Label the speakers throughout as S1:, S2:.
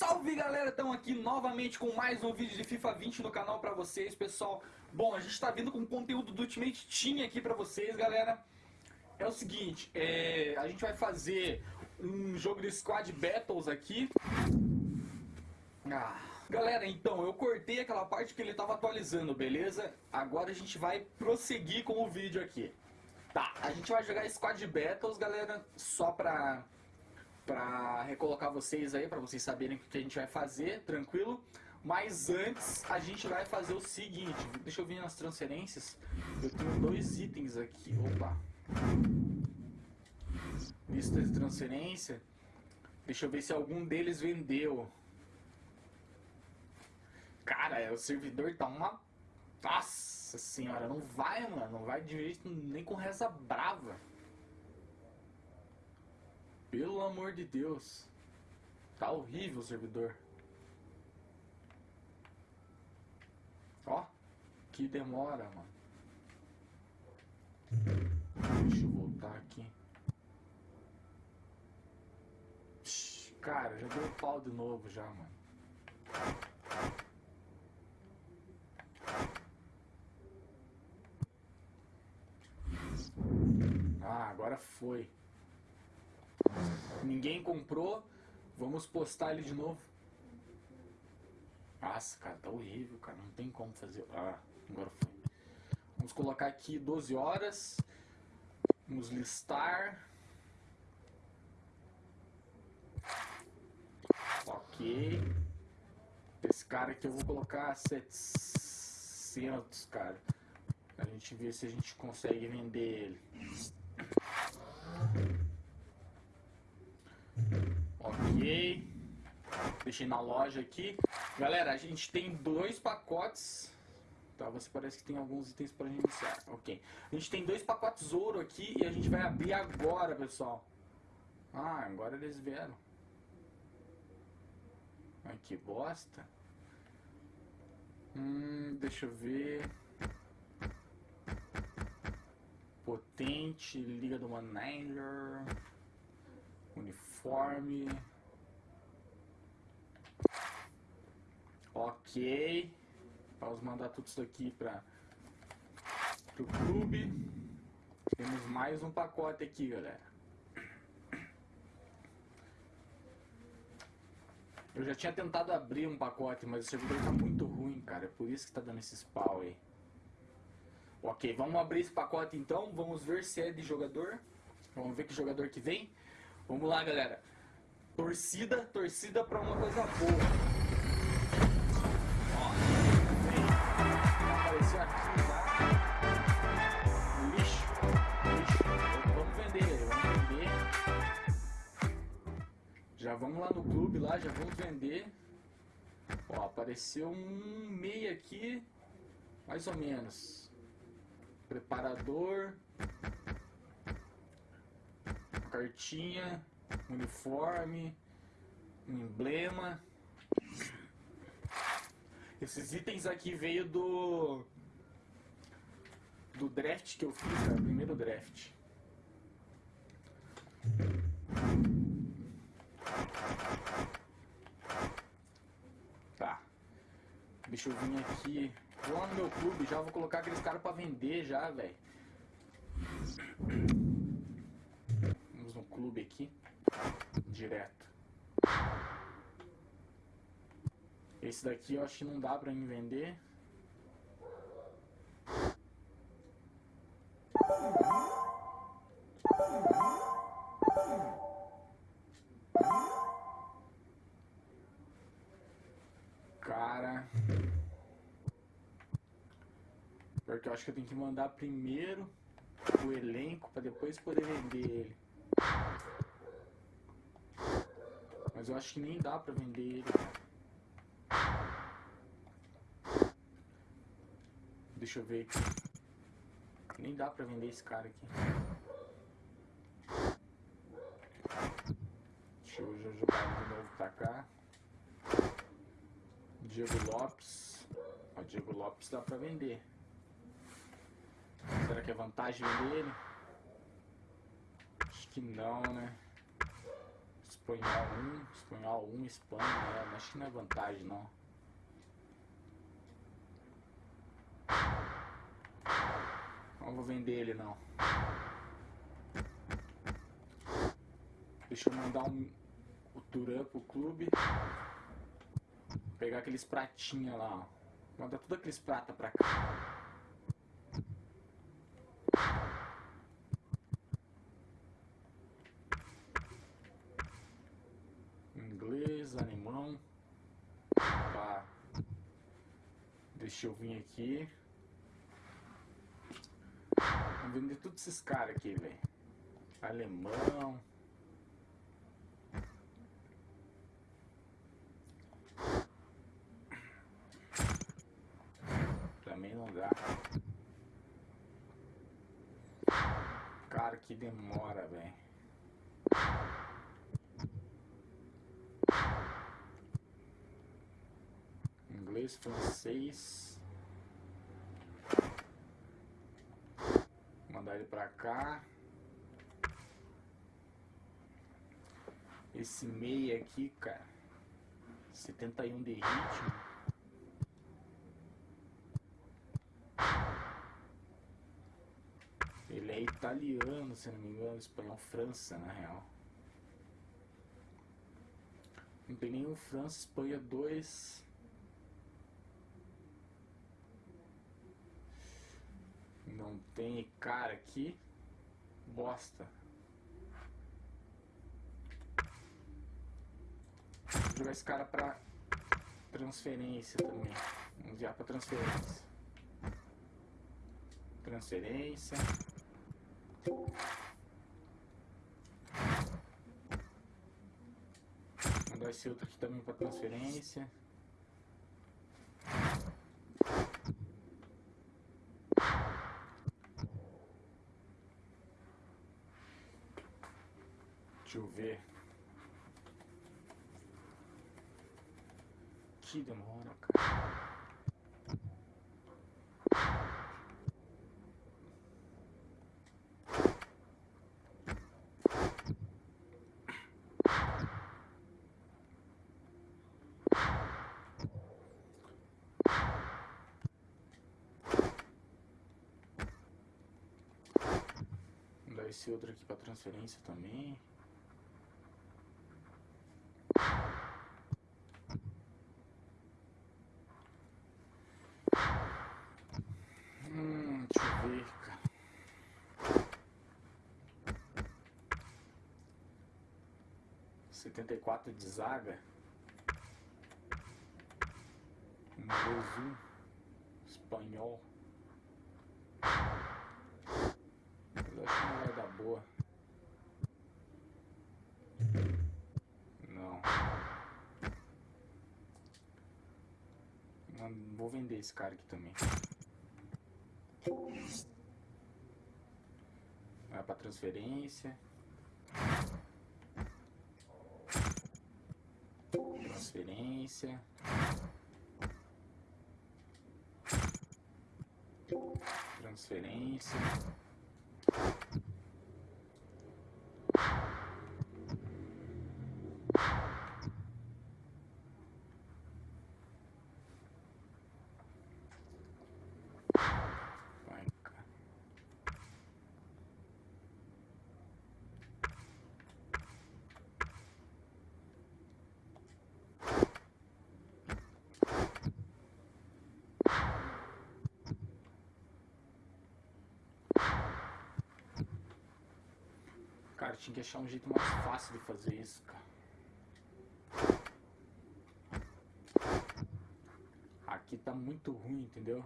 S1: Salve galera, estamos aqui novamente com mais um vídeo de FIFA 20 no canal pra vocês, pessoal. Bom, a gente está vindo com conteúdo do Ultimate Team aqui pra vocês, galera. É o seguinte, é, a gente vai fazer um jogo de Squad Battles aqui. Ah, galera, então, eu cortei aquela parte que ele estava atualizando, beleza? Agora a gente vai prosseguir com o vídeo aqui. Tá, a gente vai jogar Squad Battles, galera, só pra para recolocar vocês aí, para vocês saberem o que a gente vai fazer, tranquilo? Mas antes, a gente vai fazer o seguinte, deixa eu vir nas transferências, eu tenho dois itens aqui, opa, lista de transferência, deixa eu ver se algum deles vendeu. Cara, o servidor tá uma... Nossa senhora, não vai, mano, não vai de jeito nem com reza brava. Pelo amor de Deus. Tá horrível o servidor. Ó, que demora, mano. Deixa eu voltar aqui. Cara, já deu pau de novo já, mano. Ah, agora foi. Ninguém comprou. Vamos postar ele de novo. Nossa, cara, tá horrível, cara. Não tem como fazer. Ah, agora foi. Vamos colocar aqui 12 horas. Vamos listar. Ok. Esse cara aqui eu vou colocar 700, cara. A gente ver se a gente consegue vender ele. Ok. Deixei na loja aqui. Galera, a gente tem dois pacotes. Tá, você parece que tem alguns itens para iniciar. Ok. A gente tem dois pacotes ouro aqui e a gente vai abrir agora, pessoal. Ah, agora eles vieram. Ai, que bosta. Hum, deixa eu ver. Potente, Liga do Manager uniforme. Ok. Vamos mandar tudo isso aqui para o clube. Temos mais um pacote aqui, galera. Eu já tinha tentado abrir um pacote, mas o servidor tá muito ruim, cara. É por isso que tá dando esse spawn aí. Ok, vamos abrir esse pacote então. Vamos ver se é de jogador. Vamos ver que jogador que vem. Vamos lá, galera. Torcida, torcida pra uma coisa boa. Apareceu aqui já. Lixo. Lixo. Vamos vender, vamos vender. Já vamos lá no clube lá, já vamos vender. Ó, apareceu um meia aqui, mais ou menos. Preparador cartinha, uniforme, emblema. Esses itens aqui veio do do draft que eu fiz, cara, primeiro draft. Tá. Deixa eu vir aqui. Vou lá no meu clube já, vou colocar aqueles caras pra vender já, velho clube aqui, direto. Esse daqui eu acho que não dá pra mim vender. Cara... Porque eu acho que eu tenho que mandar primeiro o elenco para depois poder vender ele. Mas eu acho que nem dá pra vender ele. Deixa eu ver. Nem dá pra vender esse cara aqui. Deixa eu jogar de novo pra cá. Diego Lopes. O Diego Lopes dá pra vender. Será que é vantagem vender ele? Acho que não, né? Espanhol 1, Espanhol 1, Espanha, né? Acho que não é vantagem não. Não vou vender ele não. Deixa eu mandar um, o Turan pro clube. Pegar aqueles pratinhos lá, ó. Mandar tudo aqueles prata pra cá. Inglês, alemão. Tá. Deixa eu vir aqui. Vamos vender todos esses caras aqui, velho. Alemão. Também não dá. Cara, que demora, velho. Inglês, francês. Mandar ele pra cá. Esse meia aqui, cara. 71 de ritmo. Ele é italiano, se não me engano, espanhol, França, na real. Não tem nenhum França, Espanha 2. Não tem cara aqui. Bosta. Vou jogar esse cara pra transferência também. Vamos enviar pra transferência. Transferência. Mandar esse outro aqui também pra transferência. Ver. Que demora, cara. Esse outro aqui pra transferência também. 74 de zaga. Um golzinho espanhol. Acho que não vai dar boa. Não. não. Vou vender esse cara aqui também. Vai pra transferência. Transferência. Transferência. Vai, cara. Cara, tinha que achar um jeito mais fácil de fazer isso, cara. Aqui tá muito ruim, entendeu?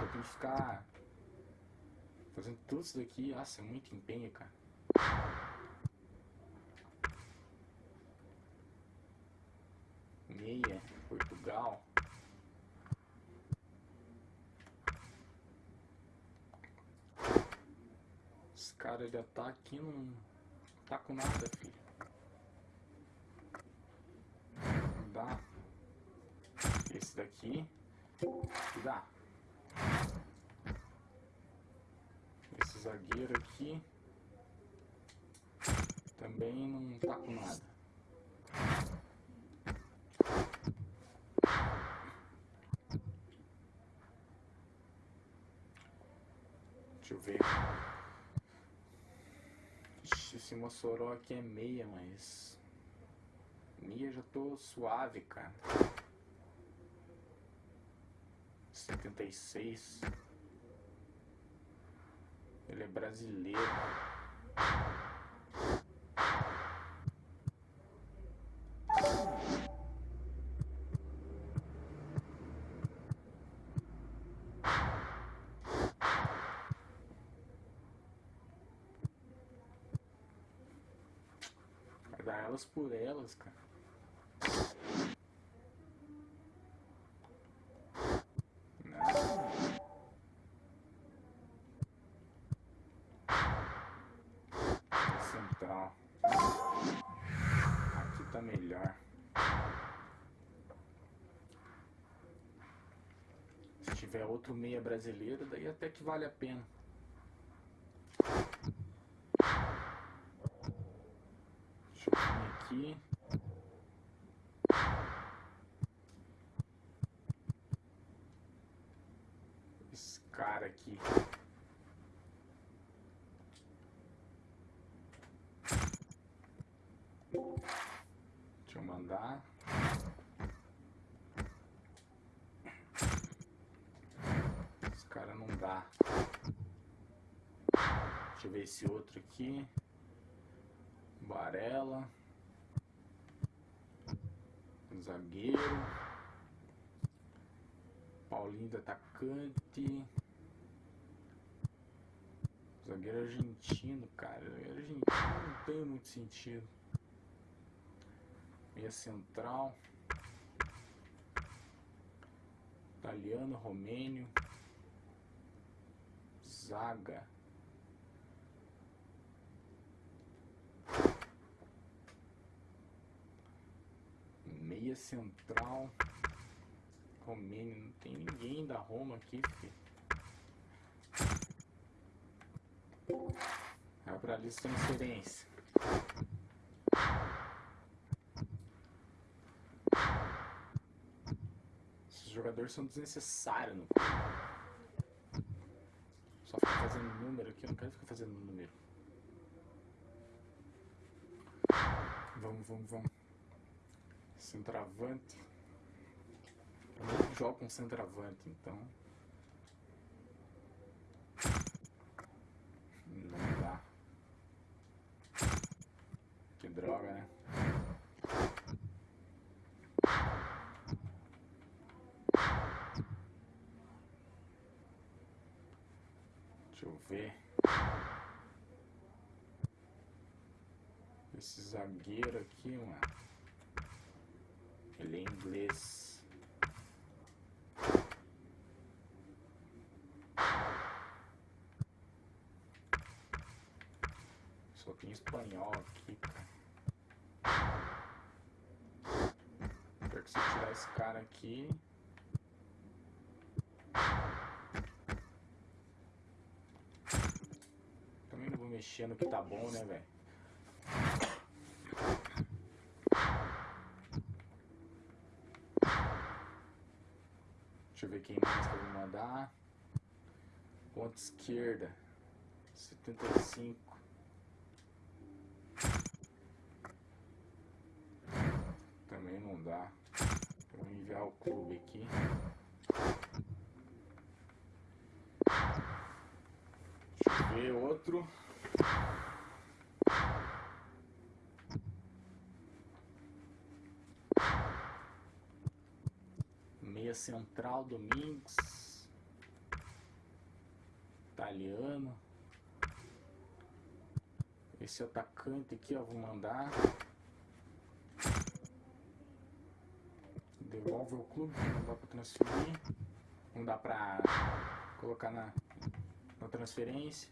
S1: Eu tenho que ficar fazendo tudo isso daqui. Nossa, é muito empenho, cara. Meia, Portugal. Já tá aqui, não tá com nada, filho. Dá. Esse daqui. Dá. Esse zagueiro aqui. também não tá com nada. Deixa eu ver. Esse Mossoró aqui é meia, mas... Meia já tô suave, cara. 76. Ele é brasileiro. Vai dar elas por elas, cara. Central. Aqui tá melhor. Se tiver outro meia brasileiro, daí até que vale a pena. Deixa eu vir aqui. Esse cara aqui. Deixa eu mandar. Esse cara não dá. Deixa eu ver esse outro aqui. Varela. Zagueiro. Paulinho do atacante. Zagueiro argentino, cara. Argentino não tem muito sentido. Meia central. Italiano, romênio. Zaga. Central. Romênio. Não tem ninguém da Roma aqui, filho. Vai pra lista de transferência. Esses jogadores são desnecessários no Só ficar fazendo número aqui, eu não quero ficar fazendo número. Vamos, vamos, vamos. Centravante. Nem jogo com centravante, então. Não dá. Que droga, né? Deixa eu ver. Esse zagueiro aqui, mano. Ele é inglês. Só tem espanhol aqui. Pior que se tirar esse cara aqui. Também não vou mexer no que tá bom, né, velho? Ver quem mais que eu mandar. Ponta esquerda. 75. Também não dá. Vou enviar o clube aqui. Deixa eu ver outro. Central Domingos. Italiano. Esse atacante aqui, ó, vou mandar. Devolve ao clube, não dá pra transferir. Não dá pra colocar na, na transferência.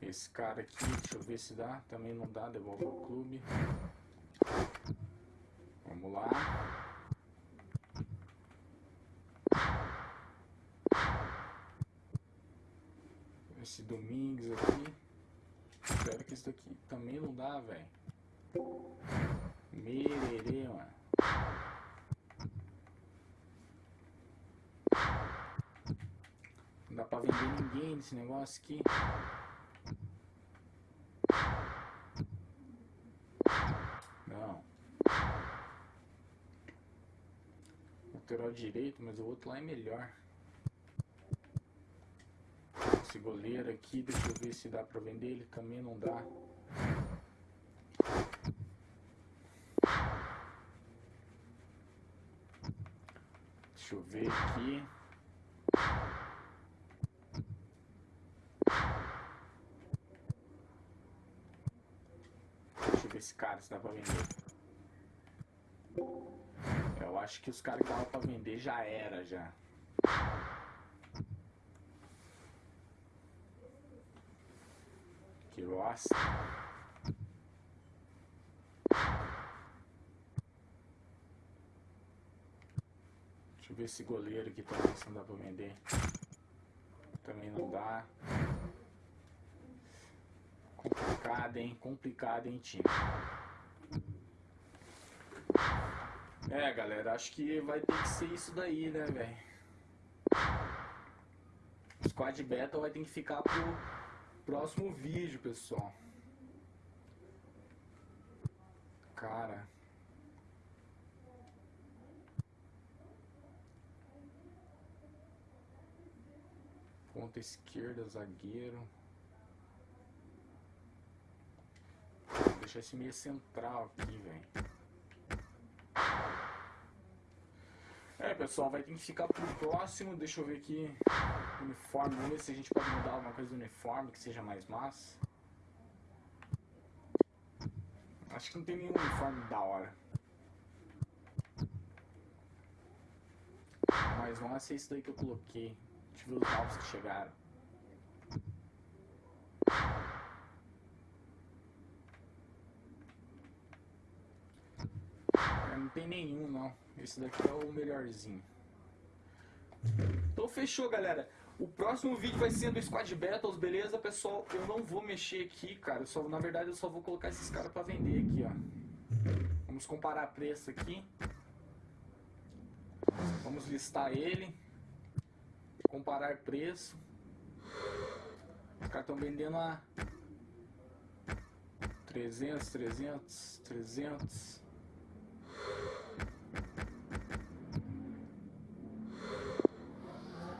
S1: Esse cara aqui, deixa eu ver se dá. Também não dá, devolve ao clube. Lá. Domingues aqui. Espero que isso daqui também não dá, velho. Mererê, mano. Não dá pra vender ninguém nesse negócio aqui. Não. Lateral direito, mas o outro lá é melhor. Esse goleiro aqui, deixa eu ver se dá pra vender. Ele também não dá. Deixa eu ver aqui. Deixa eu ver esse cara se dá pra vender. Eu acho que os caras que dava pra vender já era já. Que bosta. Deixa eu ver esse goleiro aqui também se não dá pra vender. Também não dá. Complicado, hein? Complicado, hein, time? É, galera, acho que vai ter que ser isso daí, né, velho? Squad Battle vai ter que ficar pro próximo vídeo, pessoal. Cara. Ponta esquerda, zagueiro. Vou deixar esse meio central aqui, velho. Pessoal, vai ter que ficar pro próximo. Deixa eu ver aqui. Uniforme, vamos ver se a gente pode mudar alguma coisa do uniforme que seja mais massa. Acho que não tem nenhum uniforme da hora. Mas vamos ser esse daí que eu coloquei. Deixa eu ver os novos que chegaram. É, não tem nenhum não. Esse daqui é o melhorzinho. Então fechou, galera. O próximo vídeo vai ser do Squad Battles, beleza, pessoal? Eu não vou mexer aqui, cara. Só, na verdade, eu só vou colocar esses caras pra vender aqui, ó. Vamos comparar preço aqui. Vamos listar ele. Comparar preço. Os caras estão vendendo a 300, 300, 300.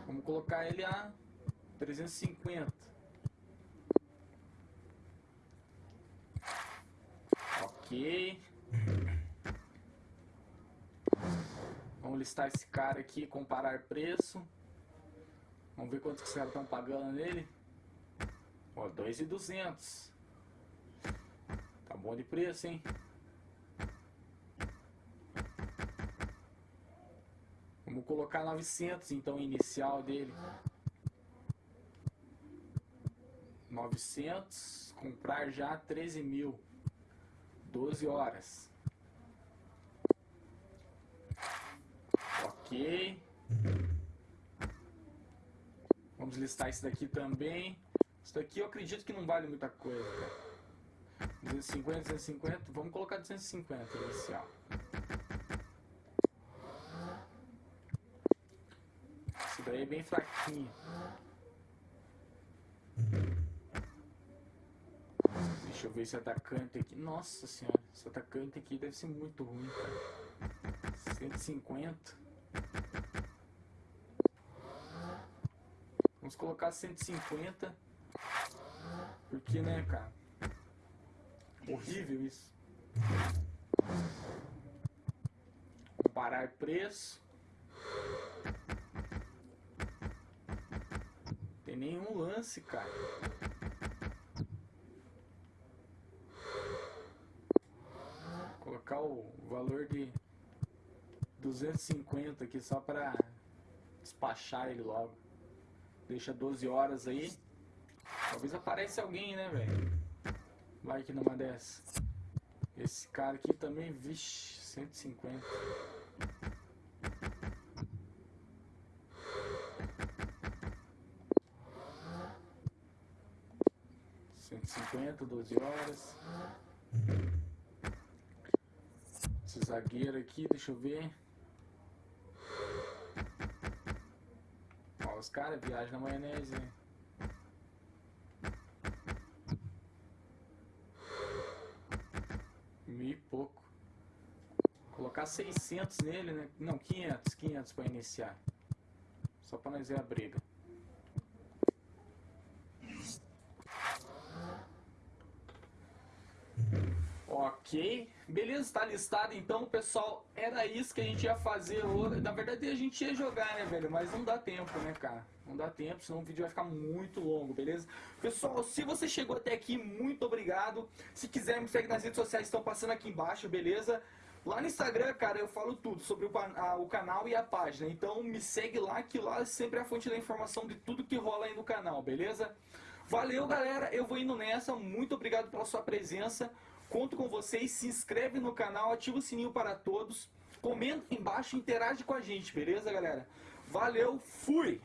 S1: Vamos colocar ele a 350. Ok. Vamos listar esse cara aqui, comparar preço. Vamos ver quanto que os caras estão pagando nele. Ó, 2,200. Tá bom de preço, hein? Colocar 900 então inicial dele. 900, comprar já 13 mil. 12 horas. Ok. Vamos listar isso daqui também. Isso daqui eu acredito que não vale muita coisa, cara. 250, 250. Vamos colocar 250 inicial. Isso daí é bem fraquinho. Deixa eu ver esse atacante aqui. Nossa senhora, esse atacante aqui deve ser muito ruim, cara. 150. Vamos colocar 150. Porque, né, cara? Horrível isso. Comparar preço. Nenhum lance, cara. Colocar o valor de 250 aqui só para despachar ele logo. Deixa 12 horas aí. Talvez apareça alguém, né, velho? Vai que numa dessa. Esse cara aqui também, vixe, 150. 150, 12 horas. Esse zagueiro aqui, deixa eu ver. Ó, os caras viajam na maionese. né? Mil e pouco. Colocar 600 nele, né? Não, 500, 500 para iniciar. Só para nós ver a briga. Ok, beleza, tá listado então, pessoal. Era isso que a gente ia fazer hoje. Na verdade, a gente ia jogar, né, velho? Mas não dá tempo, né, cara? Não dá tempo, senão o vídeo vai ficar muito longo, beleza? Pessoal, se você chegou até aqui, muito obrigado. Se quiser, me segue nas redes sociais, estão passando aqui embaixo, beleza? Lá no Instagram, cara, eu falo tudo sobre o, a- o canal e a página. Então me segue lá, que lá sempre é a fonte da informação de tudo que rola aí no canal, beleza? Valeu, galera. Eu vou indo nessa. Muito obrigado pela sua presença. Conto com vocês. Se inscreve no canal, ativa o sininho para todos. Comenta embaixo, interage com a gente, beleza, galera? Valeu, fui!